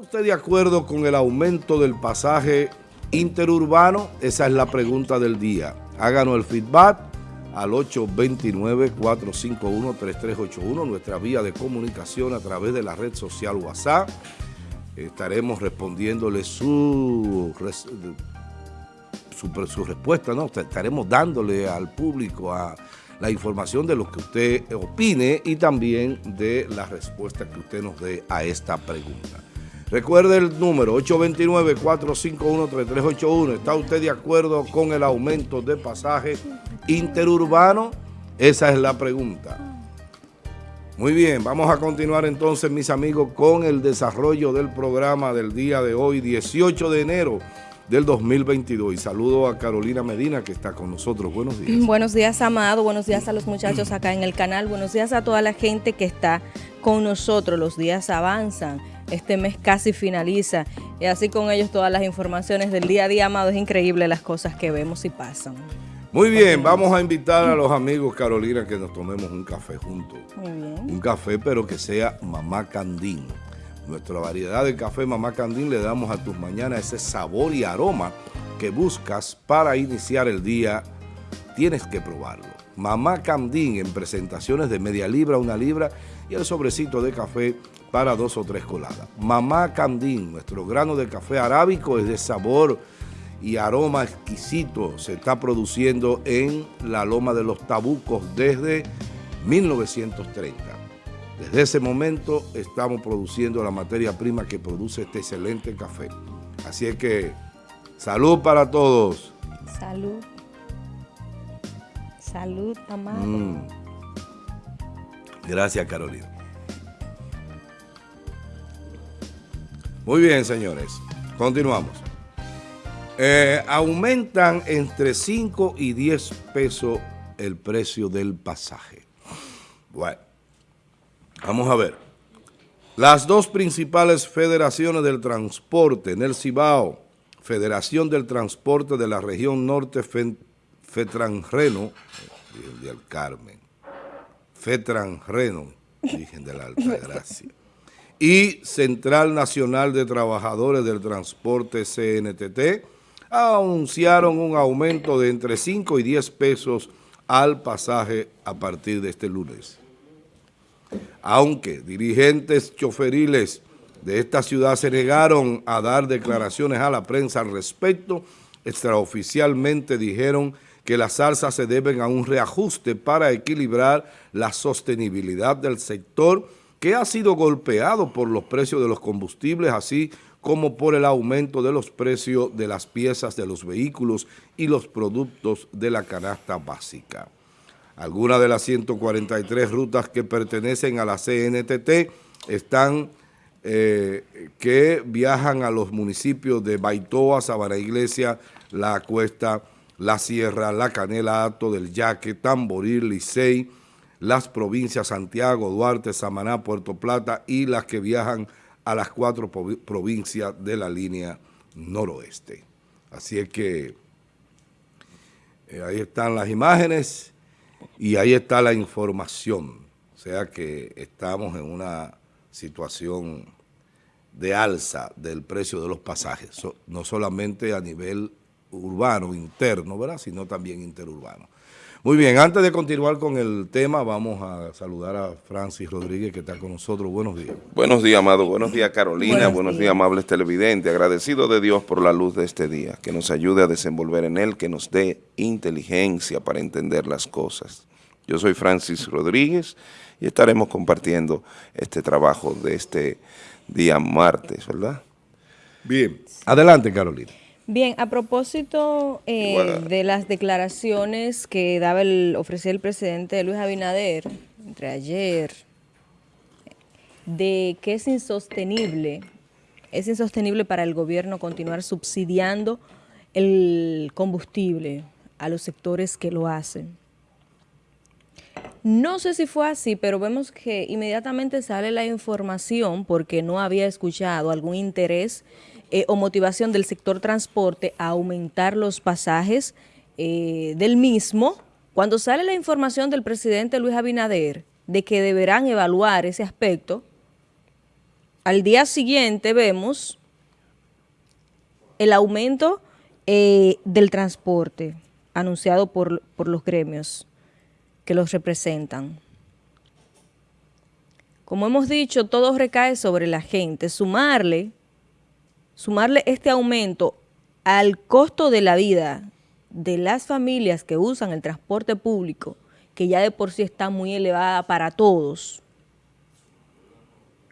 usted de acuerdo con el aumento del pasaje interurbano? Esa es la pregunta del día. Háganos el feedback al 829-451-3381, nuestra vía de comunicación a través de la red social WhatsApp. Estaremos respondiéndole su, su, respuesta, ¿no? Estaremos dándole al público a la información de lo que usted opine y también de la respuesta que usted nos dé a esta pregunta. Recuerde el número 829-451-3381. ¿Está usted de acuerdo con el aumento de pasaje interurbano? Esa es la pregunta. Muy bien, vamos a continuar entonces, mis amigos, con el desarrollo del programa del día de hoy, 18 de enero del 2022. Y saludo a Carolina Medina que está con nosotros. Buenos días. Buenos días, Amado. Buenos días a los muchachos acá en el canal. Buenos días a toda la gente que está con nosotros. Los días avanzan. Este mes casi finaliza. Y así con ellos todas las informaciones del día a día, Amado. Es increíble las cosas que vemos y pasan. Muy bien, vamos a invitar a los amigos, Carolina, que nos tomemos un café juntos. Muy bien. Un café, pero que sea mamá candín. Nuestra variedad de café Mamá Candín le damos a tus mañanas ese sabor y aroma que buscas para iniciar el día. Tienes que probarlo. Mamá Candín en presentaciones de media libra, una libra y el sobrecito de café para dos o tres coladas. Mamá Candín, nuestro grano de café arábico es de sabor y aroma exquisito. Se está produciendo en la Loma de los Tabucos desde 1930. Desde ese momento estamos produciendo la materia prima que produce este excelente café. Así es que, salud para todos. Salud. Salud, amado. Mm. Gracias, Carolina. Muy bien, señores. Continuamos. Eh, aumentan entre 5 y 10 pesos el precio del pasaje. Bueno. Vamos a ver. Las dos principales federaciones del transporte en el Cibao, Federación del Transporte de la Región Norte Fetranreno, del Carmen, Fetranreno, Virgen de la Alta Gracia, y Central Nacional de Trabajadores del Transporte CNTT, anunciaron un aumento de entre 5 y 10 pesos al pasaje a partir de este lunes. Aunque dirigentes choferiles de esta ciudad se negaron a dar declaraciones a la prensa al respecto, extraoficialmente dijeron que las alzas se deben a un reajuste para equilibrar la sostenibilidad del sector que ha sido golpeado por los precios de los combustibles, así como por el aumento de los precios de las piezas de los vehículos y los productos de la canasta básica. Algunas de las 143 rutas que pertenecen a la CNTT están eh, que viajan a los municipios de Baitoa, Sabana Iglesia, La Cuesta, La Sierra, La Canela, Ato del Yaque, Tamboril, Licey, las provincias Santiago, Duarte, Samaná, Puerto Plata y las que viajan a las cuatro provincias de la línea noroeste. Así es que eh, ahí están las imágenes y ahí está la información. O sea que estamos en una situación de alza del precio de los pasajes, no solamente a nivel urbano, interno, ¿verdad? sino también interurbano. Muy bien, antes de continuar con el tema, vamos a saludar a Francis Rodríguez, que está con nosotros. Buenos días. Buenos días, Amado. Buenos días, Carolina. Buenos, días. amables televidentes. Agradecido de Dios por la luz de este día, que nos ayude a desenvolver en él, que nos dé inteligencia para entender las cosas. Yo soy Francis Rodríguez y estaremos compartiendo este trabajo de este día martes, ¿verdad? Bien. Adelante, Carolina. Bien, a propósito eh, de las declaraciones que daba el, ofrecía el presidente Luis Abinader entre ayer, de que es insostenible, es insostenible para el gobierno continuar subsidiando el combustible a los sectores que lo hacen. No sé si fue así, pero vemos que inmediatamente sale la información porque no había escuchado algún interés eh, o motivación del sector transporte a aumentar los pasajes eh, del mismo, cuando sale la información del presidente Luis Abinader de que deberán evaluar ese aspecto, al día siguiente vemos el aumento eh, del transporte anunciado por, por los gremios que los representan. Como hemos dicho, todo recae sobre la gente. Sumarle, sumarle este aumento al costo de la vida de las familias que usan el transporte público, que ya de por sí está muy elevada para todos,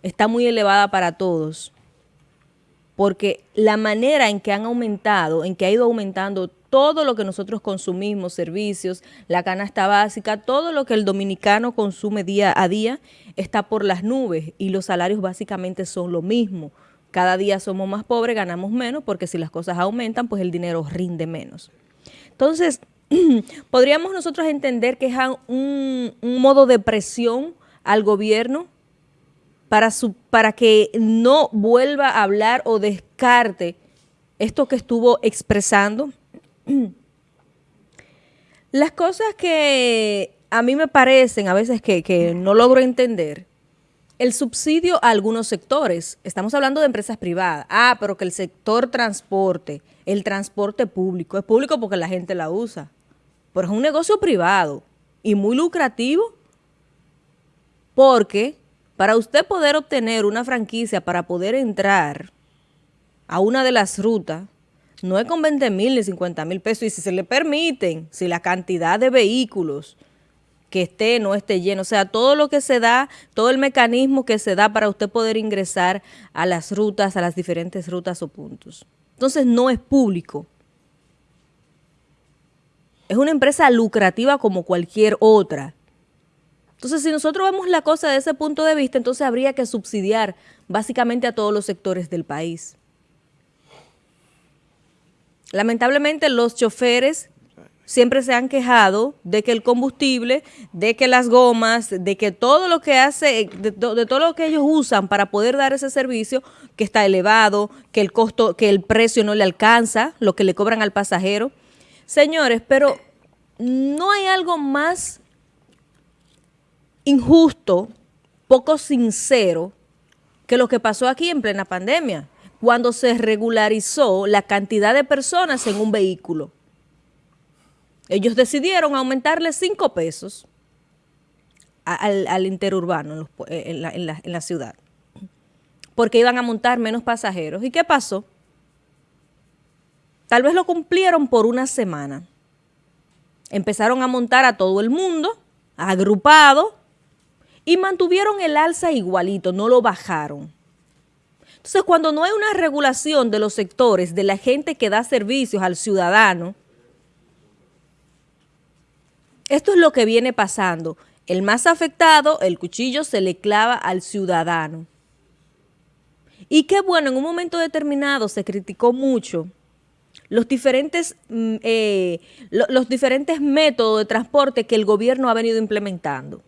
está muy elevada para todos, porque la manera en que han aumentado, en que ha ido aumentando todo lo que nosotros consumimos, servicios, la canasta básica, todo lo que el dominicano consume día a día, está por las nubes y los salarios básicamente son lo mismo. Cada día somos más pobres, ganamos menos, porque si las cosas aumentan, pues el dinero rinde menos. Entonces, podríamos nosotros entender que es un, modo de presión al gobierno para, para que no vuelva a hablar o descarte esto que estuvo expresando. Las cosas que a mí me parecen a veces que, que no logro entender, el subsidio a algunos sectores, estamos hablando de empresas privadas, ah, pero que el sector transporte, el transporte público, es público porque la gente la usa, pero es un negocio privado y muy lucrativo porque para usted poder obtener una franquicia, para poder entrar a una de las rutas, no es con 20 mil ni 50 mil pesos. Y si se le permiten, si la cantidad de vehículos que esté, no esté lleno, o sea, todo lo que se da, todo el mecanismo que se da para usted poder ingresar a las rutas, a las diferentes rutas o puntos. Entonces no es público. Es una empresa lucrativa como cualquier otra. Entonces, si nosotros vemos la cosa de ese punto de vista, entonces habría que subsidiar básicamente a todos los sectores del país. Lamentablemente los choferes siempre se han quejado de que el combustible, de que las gomas, de que todo lo que hace, de, de, todo lo que ellos usan para poder dar ese servicio, que está elevado, que el costo, que el precio no le alcanza, lo que le cobran al pasajero. Señores, pero no hay algo más injusto, poco sincero, que lo que pasó aquí en plena pandemia, cuando se regularizó la cantidad de personas en un vehículo. Ellos decidieron aumentarle cinco pesos al, interurbano eh, en, la, en la ciudad, porque iban a montar menos pasajeros. ¿Y qué pasó? Tal vez lo cumplieron por una semana. Empezaron a montar a todo el mundo, agrupado, y mantuvieron el alza igualito, no lo bajaron. Entonces, cuando no hay una regulación de los sectores, de la gente que da servicios al ciudadano, esto es lo que viene pasando. El más afectado, el cuchillo se le clava al ciudadano. Y qué bueno, en un momento determinado se criticó mucho los diferentes, mm, eh, los diferentes métodos de transporte que el gobierno ha venido implementando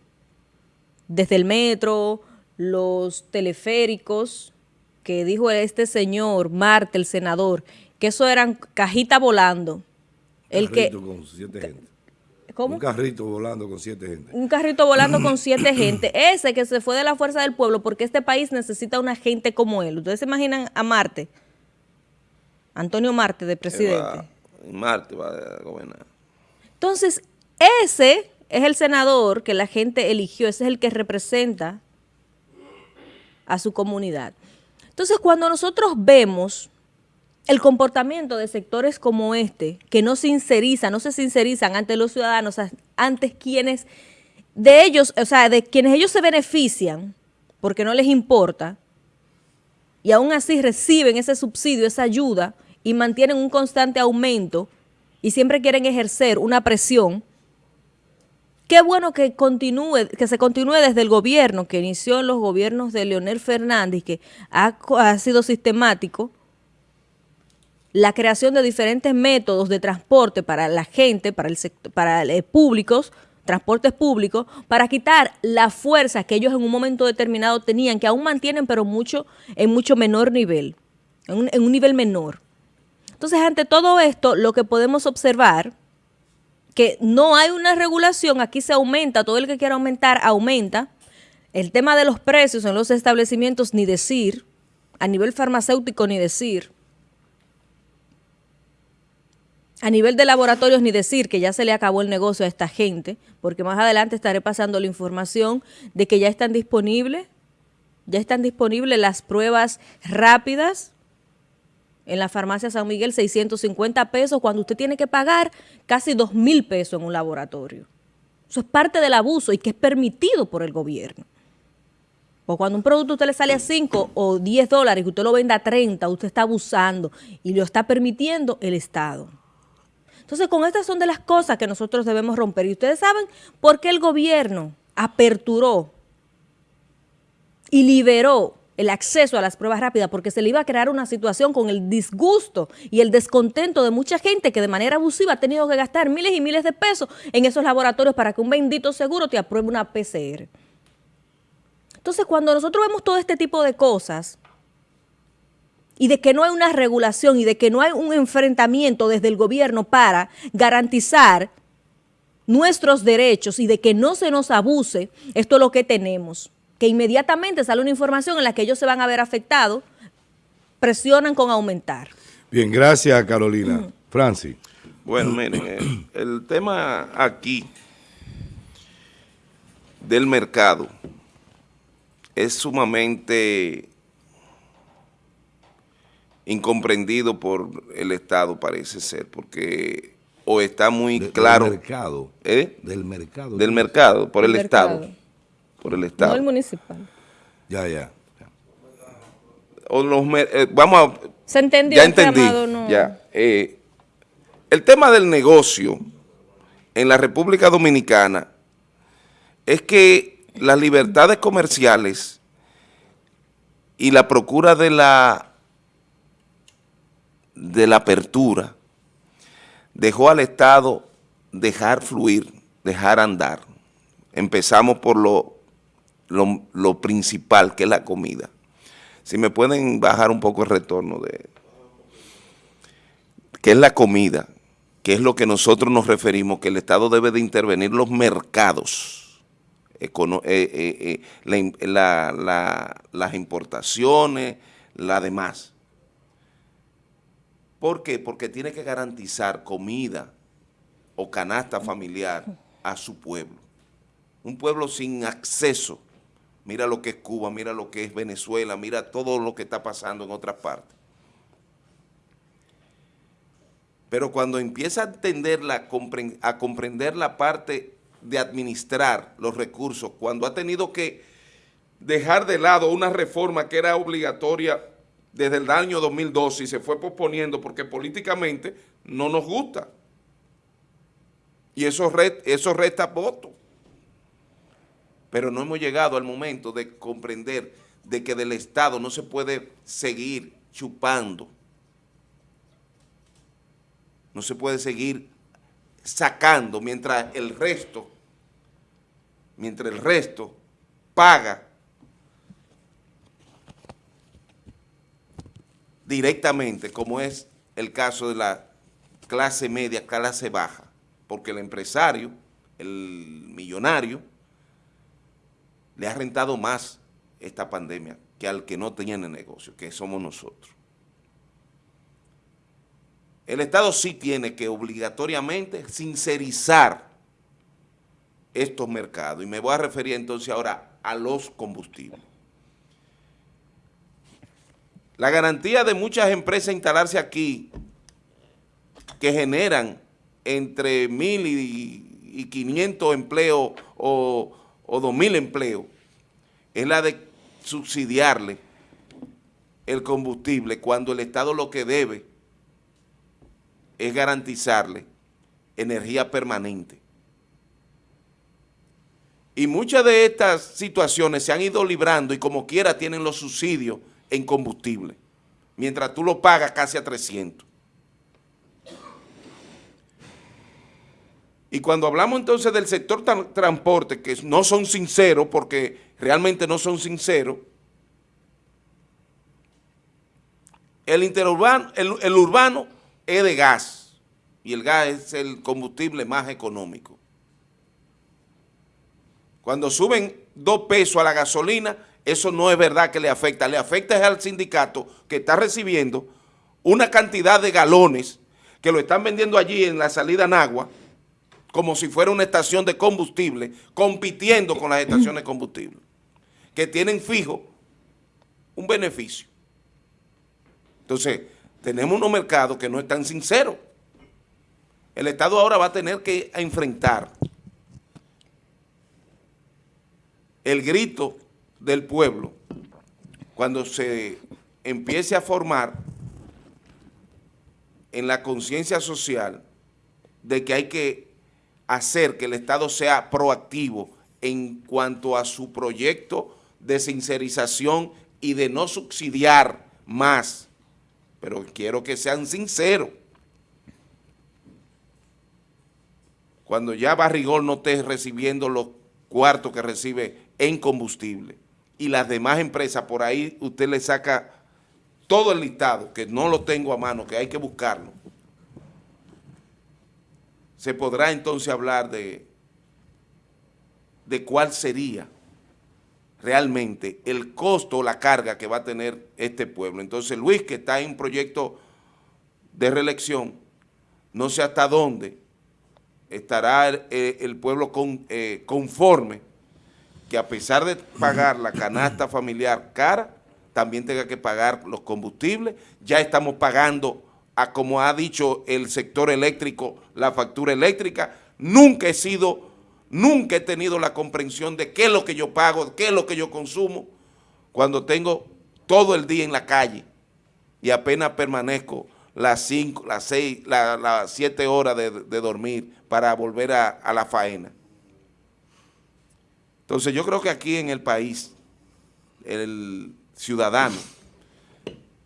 desde el metro, los teleféricos, que dijo este señor, Marte, el senador, que eso eran cajitas volando. El que, con siete gente. ¿Cómo? Un carrito volando con siete gente. Un carrito volando con siete gente. Ese que se fue de la fuerza del pueblo porque este país necesita una gente como él. ¿Ustedes se imaginan a Marte? Antonio Marte, de presidente. Marte va a gobernar. Entonces, ese es el senador que la gente eligió, ese es el que representa a su comunidad. Entonces, cuando nosotros vemos el comportamiento de sectores como este, que no sincerizan, no se sincerizan ante los ciudadanos, ante quienes de ellos, o sea, de quienes ellos se benefician, porque no les importa, y aún así reciben ese subsidio, esa ayuda, y mantienen un constante aumento, y siempre quieren ejercer una presión, Qué bueno que continúe, que se continúe desde el gobierno, que inició en los gobiernos de Leonel Fernández, que ha, sido sistemático, la creación de diferentes métodos de transporte para la gente, para el sector, para el públicos, transportes públicos, para quitar la fuerza que ellos en un momento determinado tenían, que aún mantienen, pero mucho en mucho menor nivel, en un, en un nivel menor. Entonces, ante todo esto, lo que podemos observar que no hay una regulación, aquí se aumenta, todo el que quiera aumentar, aumenta. El tema de los precios en los establecimientos, ni decir, a nivel farmacéutico, ni decir. A nivel de laboratorios, ni decir que ya se le acabó el negocio a esta gente, porque más adelante estaré pasando la información de que ya están disponibles, ya están disponibles las pruebas rápidas en la farmacia San Miguel, 650 pesos, cuando usted tiene que pagar casi 2 mil pesos en un laboratorio. Eso es parte del abuso y que es permitido por el gobierno. Porque cuando un producto a usted le sale a 5 o 10 dólares y usted lo venda a 30, usted está abusando y lo está permitiendo el Estado. Entonces, con estas son de las cosas que nosotros debemos romper. Y ustedes saben por qué el gobierno aperturó y liberó el acceso a las pruebas rápidas, porque se le iba a crear una situación con el disgusto y el descontento de mucha gente que de manera abusiva ha tenido que gastar miles y miles de pesos en esos laboratorios para que un bendito seguro te apruebe una PCR. Entonces, cuando nosotros vemos todo este tipo de cosas, y de que no hay una regulación y de que no hay un enfrentamiento desde el gobierno para garantizar nuestros derechos y de que no se nos abuse, esto es lo que tenemos. Que inmediatamente sale una información en la que ellos se van a ver afectados, presionan con aumentar. Bien, gracias Carolina. Francis. Bueno, miren, el, el tema aquí del mercado es sumamente incomprendido por el Estado, parece ser, porque o está muy claro... Del mercado. ¿Eh? Del mercado. Del mercado, por el, El Estado. mercado. Por el Estado. No el municipal. Ya, ya. O los eh, vamos a... ¿Se entendió? Ya entendí, Amado no- ya. Eh, el tema del negocio en la República Dominicana es que las libertades comerciales y la procura de la de la apertura dejó al Estado dejar fluir, dejar andar. Empezamos por lo, lo, principal, que es la comida. Si me pueden bajar un poco el retorno de que es la comida, que es lo que nosotros nos referimos, que el Estado debe de intervenir los mercados, eh, eh, eh, la- la- las importaciones, la demás. ¿Por qué? Porque tiene que garantizar comida o canasta familiar a su pueblo. Un pueblo sin acceso. Mira lo que es Cuba, mira lo que es Venezuela, mira todo lo que está pasando en otras partes. Pero cuando empieza a entender a comprender la parte de administrar los recursos, cuando ha tenido que dejar de lado una reforma que era obligatoria desde el año 2012 y se fue posponiendo porque políticamente no nos gusta. Y eso, eso resta votos. Pero no hemos llegado al momento de comprender de que del Estado no se puede seguir chupando. No se puede seguir sacando mientras el resto, mientras el resto paga directamente, como es el caso de la clase media, clase baja, porque el empresario, el millonario, le ha rentado más esta pandemia que al que no el negocio, que somos nosotros. El Estado sí tiene que obligatoriamente sincerizar estos mercados, y me voy a referir entonces ahora a los combustibles. La garantía de muchas empresas instalarse aquí, que generan entre mil y, y 500 empleos o, o 2.000 empleos, es la de subsidiarle el combustible cuando el Estado lo que debe es garantizarle energía permanente. Y muchas de estas situaciones se han ido librando y como quiera tienen los subsidios en combustible, mientras tú lo pagas casi a 300. Y cuando hablamos entonces del sector tran- transporte, que no son sinceros, porque realmente no son sinceros, el interurbano, el, el urbano es de gas, y el gas es el combustible más económico. Cuando suben dos pesos a la gasolina, eso no es verdad que le afecta. Le afecta al sindicato que está recibiendo una cantidad de galones que lo están vendiendo allí en la salida Nagua, como si fuera una estación de combustible, compitiendo con las estaciones de combustible, que tienen fijo un beneficio. Entonces, tenemos unos mercados que no están sinceros. El Estado ahora va a tener que enfrentar el grito del pueblo cuando se empiece a formar en la conciencia social de que hay que hacer que el Estado sea proactivo en cuanto a su proyecto de sincerización y de no subsidiar más, pero quiero que sean sinceros. Cuando ya Barrigol no esté recibiendo los cuartos que recibe en combustible y las demás empresas, por ahí usted le saca todo el listado, que no lo tengo a mano, que hay que buscarlo, se podrá entonces hablar de, de cuál sería realmente el costo o la carga que va a tener este pueblo. Entonces Luis, que está en un proyecto de reelección, no sé hasta dónde estará el, pueblo con, eh, conforme que a pesar de pagar la canasta familiar cara, también tenga que pagar los combustibles. Ya estamos pagando, a como ha dicho el sector eléctrico, la factura eléctrica. Nunca he sido Nunca he tenido la comprensión de qué es lo que yo pago, qué es lo que yo consumo, cuando tengo todo el día en la calle y apenas permanezco las 5, las 6, las 7 horas de, dormir para volver a, la faena. Entonces yo creo que aquí en el país, el ciudadano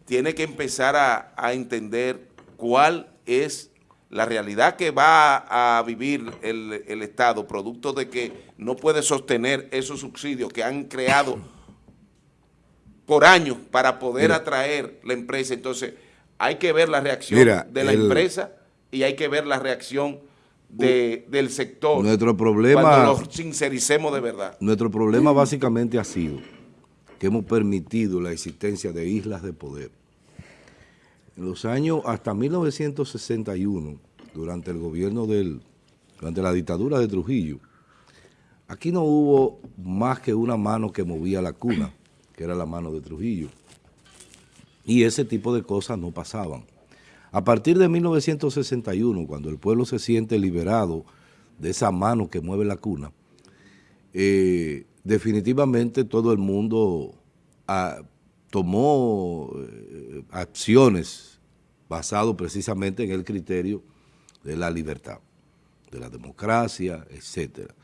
tiene que empezar a, a entender cuál es la realidad que va a vivir el, Estado, producto de que no puede sostener esos subsidios que han creado por años para poder atraer la empresa. Entonces, hay que ver la reacción de la empresa y hay que ver la reacción del sector. Nuestro problema... Cuando lo sincericemos de verdad. Nuestro problema básicamente ha sido que hemos permitido la existencia de islas de poder en los años hasta 1961, durante el gobierno del, durante la dictadura de Trujillo, aquí no hubo más que una mano que movía la cuna, que era la mano de Trujillo. Y ese tipo de cosas no pasaban. A partir de 1961, cuando el pueblo se siente liberado de esa mano que mueve la cuna, eh, definitivamente todo el mundo ah, tomó eh, acciones basado precisamente en el criterio de la libertad, de la democracia, etcétera.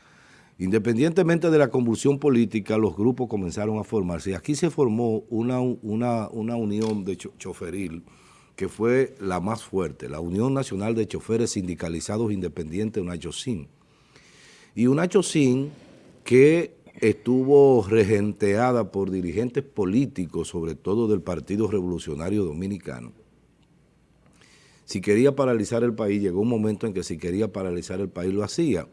Independientemente de la convulsión política, los grupos comenzaron a formarse. Aquí se formó una, una, una unión de choferil que fue la más fuerte, la Unión Nacional de Choferes Sindicalizados Independientes, una CHOSIN. Y una CHOSIN que estuvo regenteada por dirigentes políticos, sobre todo del Partido Revolucionario Dominicano. Si quería paralizar el país, llegó un momento en que si quería paralizar el país lo hacía.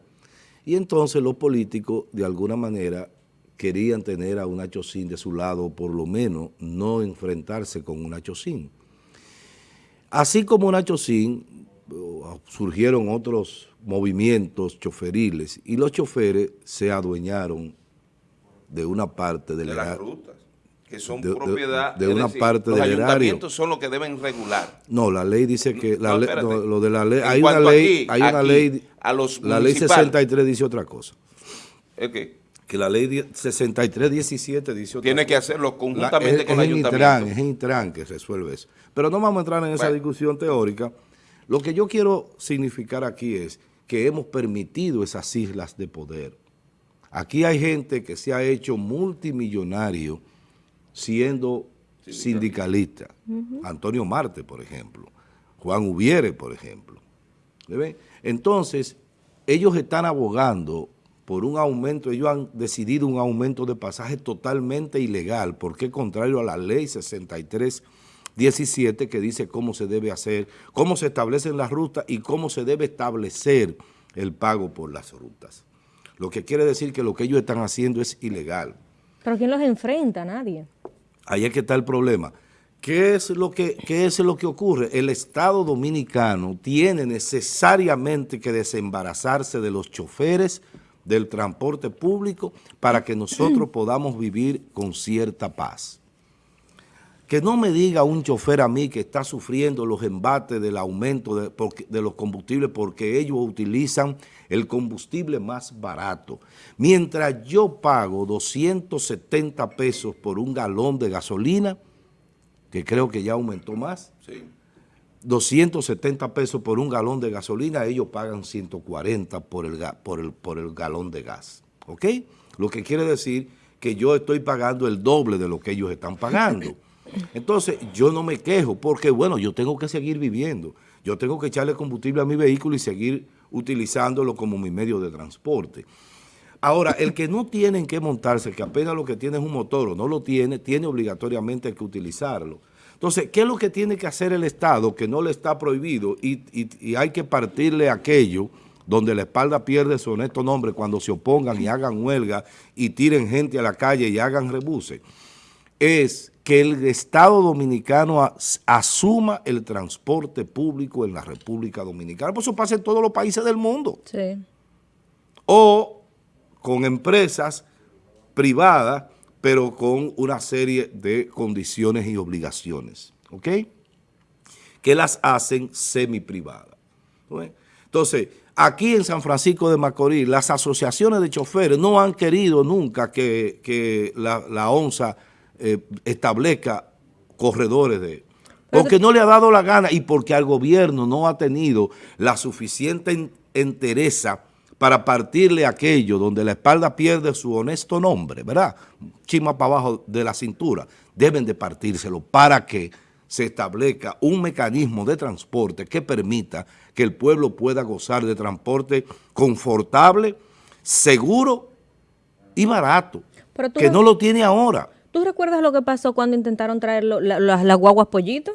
Y entonces los políticos, de alguna manera, querían tener a una Chocín de su lado, o por lo menos no enfrentarse con una Chocín. Así como una Chocín, surgieron otros movimientos choferiles y los choferes se adueñaron de una parte del de las rutas que son propiedad de, una parte del erario. Los ayuntamientos son los que deben regular. No, la ley dice que la lo de la ley hay una ley, hay una ley a los la ley 63 dice otra cosa. ¿El Que la ley 63 17 dice otra Tiene que hacerlo conjuntamente con el ayuntamiento. es Intran que resuelve eso. Pero no vamos a entrar en esa discusión teórica. Lo que yo quiero significar aquí es que hemos permitido esas islas de poder Aquí hay gente que se ha hecho multimillonario siendo sindicalista. Antonio Marte, por ejemplo. Juan Ubiere, por ejemplo. Entonces, ellos están abogando por un aumento, ellos han decidido un aumento de pasaje totalmente ilegal, porque contrario a la ley 6317 que dice cómo se debe hacer, cómo se establecen las rutas y cómo se debe establecer el pago por las rutas. lo que quiere decir que lo que ellos están haciendo es ilegal. ¿Pero quién los enfrenta? Nadie. Ahí es que está el problema. ¿Qué es, lo que, ¿Qué es lo que ocurre? El Estado Dominicano tiene necesariamente que desembarazarse de los choferes del transporte público para que nosotros podamos vivir con cierta paz. Que no me diga un chofer a mí que está sufriendo los embates del aumento de, de, los combustibles porque ellos utilizan el combustible más barato. Mientras yo pago 270 pesos por un galón de gasolina, que creo que ya aumentó más. 270 pesos por un galón de gasolina, ellos pagan 140 por el, por el, por el galón de gas. ¿Ok? Lo que quiere decir que yo estoy pagando el doble de lo que ellos están pagando. Entonces, yo no me quejo porque, bueno, yo tengo que seguir viviendo. Yo tengo que echarle combustible a mi vehículo y seguir utilizándolo como mi medio de transporte. Ahora, el que no tiene que montarse, que apenas lo que tiene es un motor o no lo tiene, tiene obligatoriamente que utilizarlo. Entonces, ¿qué es lo que tiene que hacer el Estado que no le está prohibido y, hay que partirle aquello donde la espalda pierde su honesto nombre cuando se opongan y hagan huelga y tiren gente a la calle y hagan rebuse? Es que el Estado Dominicano asuma el transporte público en la República Dominicana. Por eso pasa en todos los países del mundo. Sí. O con empresas privadas, pero con una serie de condiciones y obligaciones, ¿ok? Que las hacen semi-privadas. Entonces, aquí en San Francisco de Macorís, las asociaciones de choferes no han querido nunca que, la, ONSA eh, establezca corredores de... Porque no le ha dado la gana y porque al gobierno no ha tenido la suficiente entereza para partirle aquello donde la espalda pierde su honesto nombre, ¿verdad? Chima para abajo de la cintura. Deben de partírselo para que se establezca un mecanismo de transporte que permita que el pueblo pueda gozar de transporte confortable, seguro y barato, que no lo tiene ahora. ¿Tú recuerdas lo que pasó cuando intentaron traer las guaguas pollitos?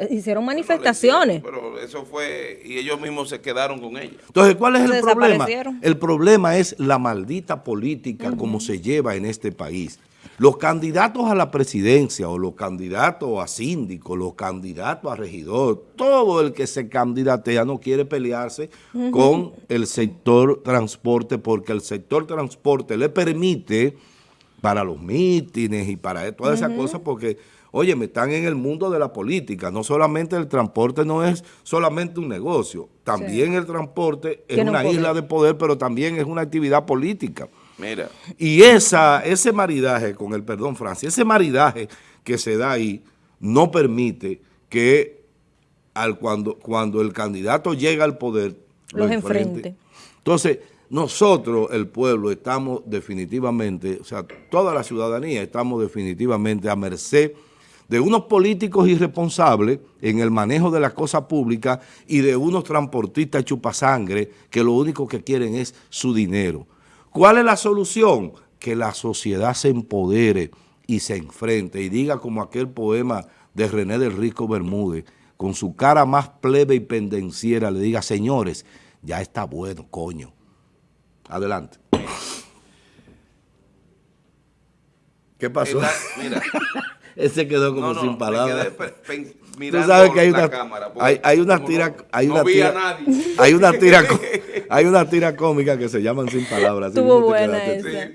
Eh, hicieron manifestaciones. pero eso fue, y ellos mismos se quedaron con ella. Entonces, ¿cuál es el problema? El problema es la maldita política como se lleva en este país. Los candidatos a la presidencia o los candidatos a síndico, los candidatos a regidor, todo el que se candidatea no quiere pelearse con el sector transporte porque el sector transporte le permite para los mítines y para todas esas cosas porque Oye, me están en el mundo de la política. No solamente el transporte no es solamente un negocio. También el transporte es una isla de poder, pero también es una actividad política. Mira. Y esa, ese maridaje, con el perdón, Francia, ese maridaje que se da ahí no permite que al cuando, cuando el candidato llega al poder, los enfrente. Entonces, nosotros, el pueblo, estamos definitivamente, o sea, toda la ciudadanía estamos definitivamente a merced de unos políticos irresponsables en el manejo de las cosas públicas y de unos transportistas chupasangre que lo único que quieren es su dinero. ¿Cuál es la solución? Que la sociedad se empodere y se enfrente y diga como aquel poema de René del Rico Bermúdez, con su cara más plebe y pendenciera, le diga, señores, ya está bueno, coño. Adelante. ¿Qué pasó? mira, Ese quedó como sin palabras. Tú sabes que hay una, cámara, hay, una tira, hay una tira, hay una tira, hay una tira cómica que se llaman sin palabras. Estuvo buena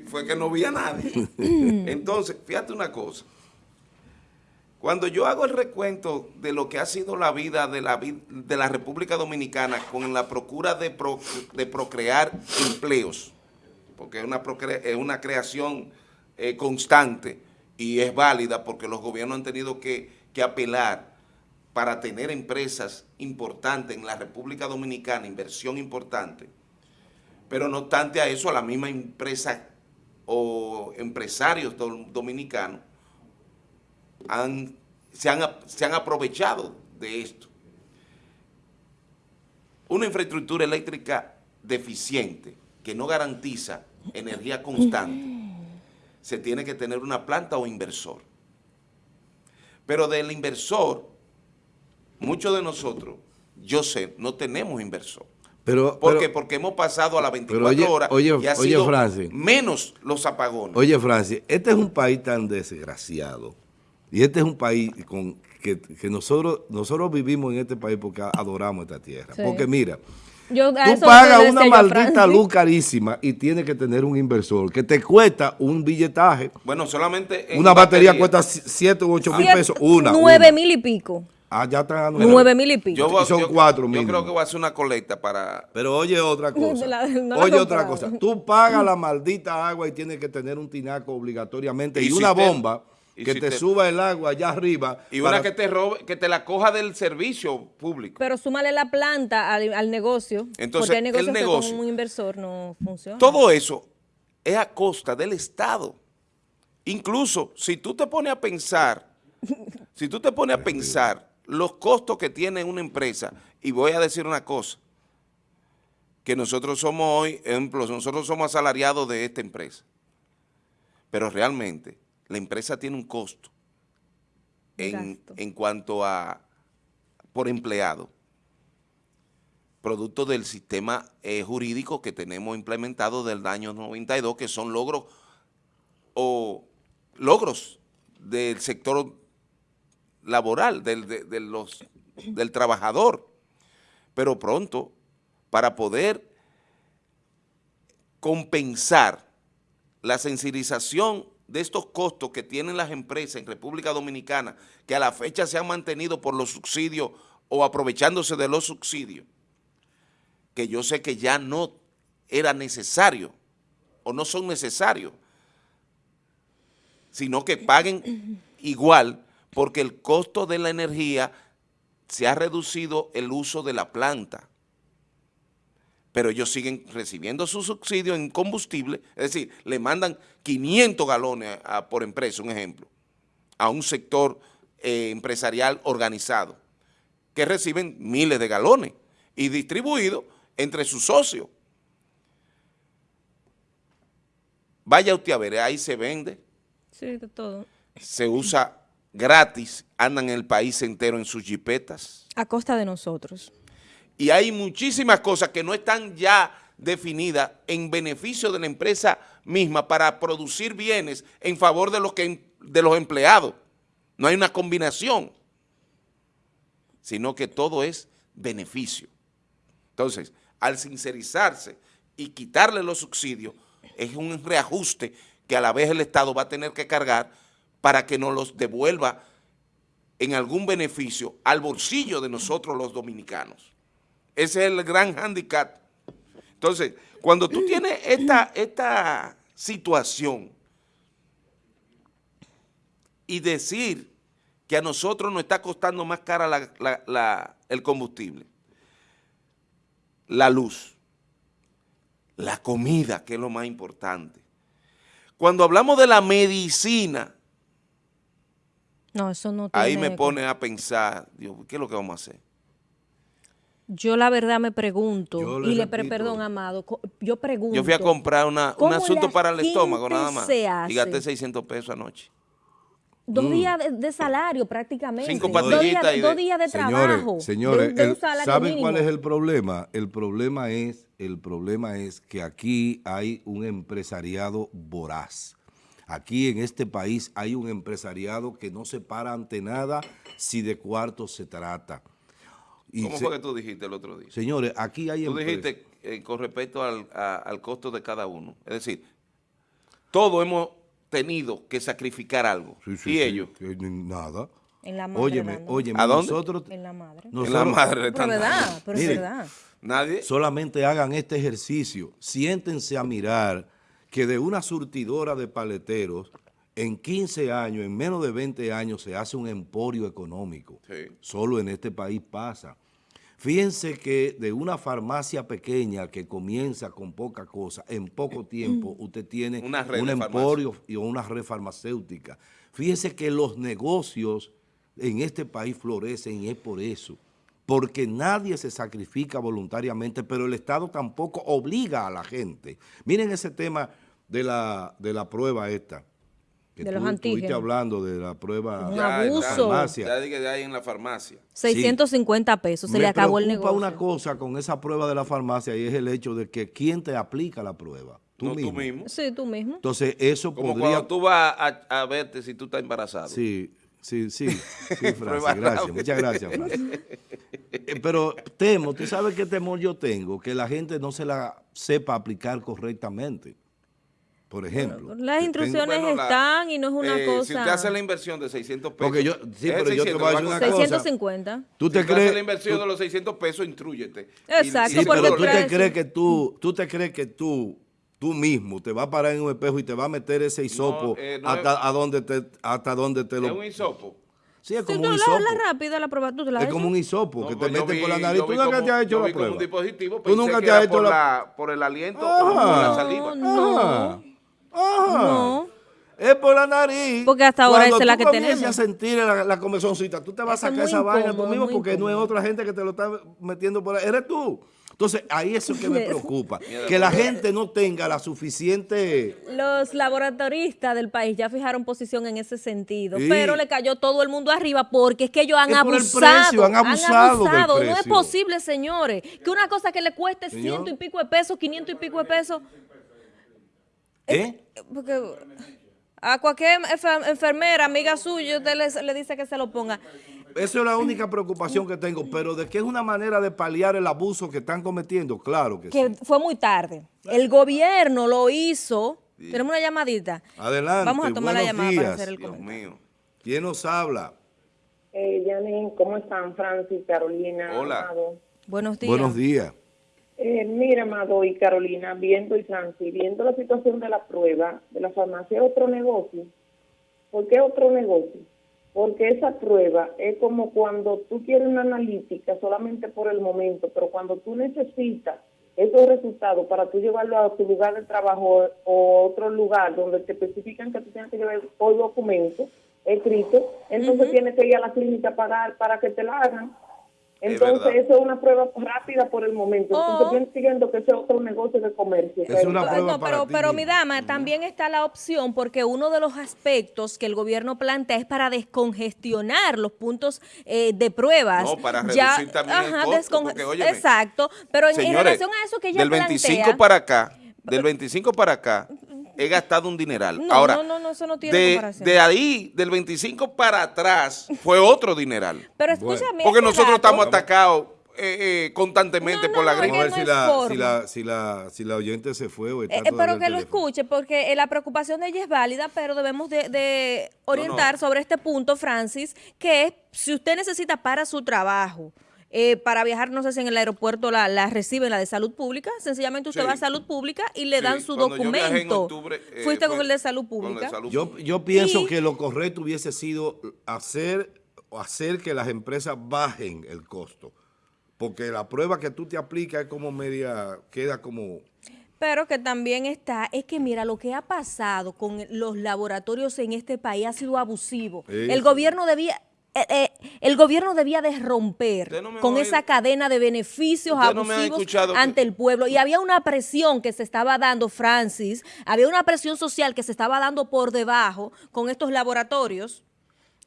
fue que no vi a nadie. Entonces, fíjate una cosa. Cuando yo hago el recuento de lo que ha sido la vida de la, de la República Dominicana con la procura de, de procrear empleos, porque es una, es una creación eh, constante, y es válida porque los gobiernos han tenido que, apelar para tener empresas importantes en la República Dominicana, inversión importante, pero no obstante a eso, a la misma empresa o empresarios dominicanos han, se, han, se han aprovechado de esto. Una infraestructura eléctrica deficiente que no garantiza energía constante se tiene que tener una planta o inversor. Pero del inversor, muchos de nosotros, yo sé, no tenemos inversor. Pero, ¿Por pero- qué? Porque hemos pasado a las 24 oye- horas oye- y ha oye, sido Francis. menos los apagones. Oye, Francis, este es un país tan desgraciado. Y este es un país con que, que nosotros, nosotros vivimos en este país porque adoramos esta tierra. Sí. Porque mira, Yo, tú pagas una yo maldita luz carísima y tienes que tener un inversor que te cuesta un billetaje. Bueno, solamente en Una batería, batería. cuesta 7 u 8 mil pesos. Una. Nueve una. mil y pico. Ah, ya están a nueve. Nueve mil y pico. Yo, Y son yo- cuatro Yo mínimo. creo que voy a hacer una colecta para... Pero oye otra cosa. La- no la oye otra cosa. Tú pagas la maldita agua y tienes que tener un tinaco obligatoriamente y, Y una bomba que te suba el agua allá arriba. Y para- una que te robe, que te la coja del servicio público. Pero súmale la planta al, al negocio. Entonces, porque hay negocios el que negocio- con un inversor no funciona. Todo eso es a costa del Estado. Incluso si tú te pones a pensar, si tú te pones a pensar los costos que tiene una empresa, y voy a decir una cosa, que nosotros somos hoy, ejemplo, nosotros somos asalariados de esta empresa, pero realmente la empresa tiene un costo en, en cuanto a por empleado, producto del sistema eh, jurídico que tenemos implementado del año 92, que son logros o logros del sector laboral, del, de- de los, del trabajador. Pero pronto, para poder compensar la sensibilización de estos costos que tienen las empresas en República Dominicana, que a la fecha se han mantenido por los subsidios o aprovechándose de los subsidios, que yo sé que ya no era necesario o no son necesarios, sino que paguen igual porque el costo de la energía se ha reducido el uso de la planta pero ellos siguen recibiendo su subsidio en combustible, es decir, le mandan 500 galones a- a- por empresa, un ejemplo, a un sector eh, empresarial organizado, que reciben miles de galones y distribuidos entre sus socios. Vaya usted a ver, ahí se vende, Sí, de todo. se usa gratis, andan en el país entero en sus jipetas, A costa de nosotros. Y hay muchísimas cosas que no están ya definidas en beneficio de la empresa misma para producir bienes en favor de los, de los empleados. No hay una combinación, sino que todo es beneficio. Entonces, al sincerizarse y quitarle los subsidios, es un reajuste que a la vez el Estado va a tener que cargar para que nos los devuelva en algún beneficio al bolsillo de nosotros los dominicanos. Ese es el gran handicap. Entonces, cuando tú tienes esta, esta situación y decir que a nosotros nos está costando más cara la- la- la- el combustible, la luz, la comida, que es lo más importante. Cuando hablamos de la medicina, No, eso no tiene... ahí me pone a pensar, Dios, ¿qué es lo que vamos a hacer? Yo la verdad me pregunto, le y le pre- repito. perdón, Amado, yo pregunto... Yo fui a comprar una, un ¿cómo asunto para el estómago nada más y gasté 600 pesos anoche. Dos días de, de salario prácticamente. Cinco dos días, de- dos días de trabajo. Señores, señores, de el- ¿saben cuál es el problema? El problema es, el problema es que aquí hay un empresariado voraz. Aquí en este país hay un empresariado que no se para ante nada si de cuarto se trata. Y ¿Cómo se- fue que tú dijiste el otro día? Señores, aquí hay Tú dijiste eh, con respecto al, a- al costo de cada uno. Es decir, todos hemos tenido que sacrificar algo. Sí, sí, y sí, ellos. que nada. En la madre Óyeme, ¿A dónde? nosotros, En la madre. En la nosotros madre Pero verdad, pero Miren, verdad. Nadie. solamente hagan este ejercicio, siéntense a mirar que de una surtidora de paleteros, en 15 años, en menos de 20 años, se hace un emporio económico. Sí. Solo en este país pasa. Fíjense que de una farmacia pequeña que comienza con poca cosa, en poco tiempo usted tiene Una red un emporio y una red farmacéutica. Fíjense que los negocios en este país florecen y es por eso. Porque nadie se sacrifica voluntariamente, pero el Estado tampoco obliga a la gente. Miren ese tema de la, de la prueba esta. Que De tú los estuviste antígenos. hablando de la prueba Un Ya, abuso. ya, farmacia. Ya dije de ahí en la farmacia. 650 pesos, se Me le acabó el preocupa negocio. una cosa con esa prueba de la farmacia y es el hecho de que quién te aplica la prueba. Tú, no mismo. tú mismo. Sí, tú mismo. Entonces eso Como podría... cuando tú vas a, a verte si tú estás embarazado. Sí, sí, sí, sí, Francis, gracias, muchas gracias, Francis. Eh, Pero temo, tú sabes qué temor yo tengo, que la gente no se la sepa aplicar correctamente. Por ejemplo. Las instrucciones Bueno, la- están y no es una eh, cosa... Si usted hace la inversión de 600 pesos. Porque yo- sí, es pero yo te 600, voy a decir una costar. cosa. 650. ¿Tú te si crees? haces la inversión tú- de los 600 pesos, intrúyete. Exacto, Sí, porque pero tú te crees que tú, tú te crees que tú, tú mismo te vas a parar en un espejo y te vas a meter ese hisopo eh, no hasta, a donde te, hasta donde te Es lo... un hisopo. Sí, es Si como tú un la, hisopo. la rápida, la prueba, tú te la Es como un hisopo No, que te pues meten vi- por la nariz. ¿Tú nunca como- te has hecho la como prueba? un dispositivo, ¿Tú nunca te has hecho por, la- la, por el aliento Ajá. o por la saliva. No. Ajá. No. Es por la nariz. Porque hasta ahora Cuando esa es la tú que tenemos. a sentir la, la comezoncita, tú te vas Eso a sacar esa vaina tú mismo porque no es otra gente que te lo está metiendo por ahí. Eres tú. Entonces, ahí es que me preocupa. que la gente no tenga la suficiente... Los laboratoristas del país ya fijaron posición en ese sentido, Sí. pero le cayó todo el mundo arriba porque es que ellos han Es por el abusado. precio, han abusado del No es posible, señores, que una cosa que le cueste Señor. ciento y pico de pesos, quinientos y pico de pesos, ¿Eh? porque a cualquier enfer- enfermera, amiga suya, usted le, le dice que se lo ponga. Esa es la única preocupación que tengo, pero de que es una manera de paliar el abuso que están cometiendo, claro que, que sí. fue muy tarde. El gobierno lo hizo. Tenemos una llamadita. Adelante, Vamos a tomar la buenos llamada días. para hacer el Dios comentario. mío. ¿Quién nos habla? Eh, Janine, ¿cómo están? Francis, Carolina, Hola. Amado. Buenos días. Buenos días. Eh, mira, Amado y Carolina, viendo y Francis, viendo la situación de la prueba de la farmacia, ¿es otro negocio? ¿Por qué otro negocio? Porque esa prueba es como cuando tú quieres una analítica solamente por el momento, pero cuando tú necesitas esos resultados para tú llevarlo a tu lugar de trabajo o otro lugar donde te especifican que tú tienes que llevar hoy documentos escritos, entonces tienes que ir a la clínica a pagar para que te la hagan. Es Entonces, eso es una prueba rápida por el momento. Entonces, Oh. yo entiendo que ese es otro negocio de comercio. Es una No, prueba no, para pero, ti pero mi dama, también está la opción porque uno de los aspectos que el gobierno plantea es para descongestionar los puntos eh, de pruebas. No, para reducir también el costo, porque, óyeme, Exacto, pero en, relación a eso que ella del 25 plantea, para acá, del 25 para acá, he gastado un dineral. No, Ahora, no, no, no, eso no tiene de, comparación. de ahí, del 25 para atrás, fue otro dineral. pero escúchame, Porque nosotros estamos atacados eh, eh, constantemente No, por la no, Vamos a gripe. ver no si la, si, la, si, la, si la oyente se fue o está Eh, eh, pero que lo teléfono. escuche, porque eh, la preocupación de ella es válida, pero debemos de, de orientar sobre este punto, Francis, que es si usted necesita para su trabajo, eh, para viajar, no sé si en el aeropuerto la, la reciben, la de salud pública, sencillamente usted Sí. va a salud pública y le Sí, dan su cuando yo viajé en documento. octubre, eh, Fuiste con el de salud de pública. salud Yo, yo pienso Y- que lo correcto hubiese sido hacer, hacer que las empresas bajen el costo. Porque la prueba que tú te aplicas es como media, queda como... Pero que también está, es que mira, lo que ha pasado con los laboratorios en este país ha sido abusivo. El gobierno debía... eh, eh, el gobierno debía de romper no con esa cadena de beneficios Usted no abusivos que- ante el pueblo. Y había una presión que se estaba dando, Francis, había una presión social que se estaba dando por debajo con estos laboratorios.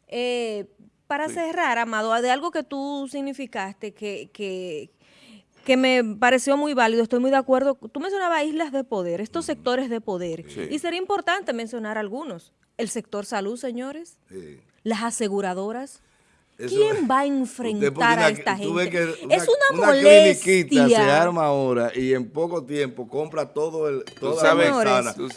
Eh, para cerrar, Amado, de algo que tú significaste que, que, que me pareció muy válido, estoy muy de acuerdo. Tú mencionabas islas de poder, estos sectores de poder. Sí. Y sería importante mencionar algunos. El sector salud, señores, eh, las aseguradoras. eso- ¿Quién va a enfrentar una- a esta gente? que es una, se molestia. arma ahora y en poco tiempo compra todo el, toda sabes- la Señor,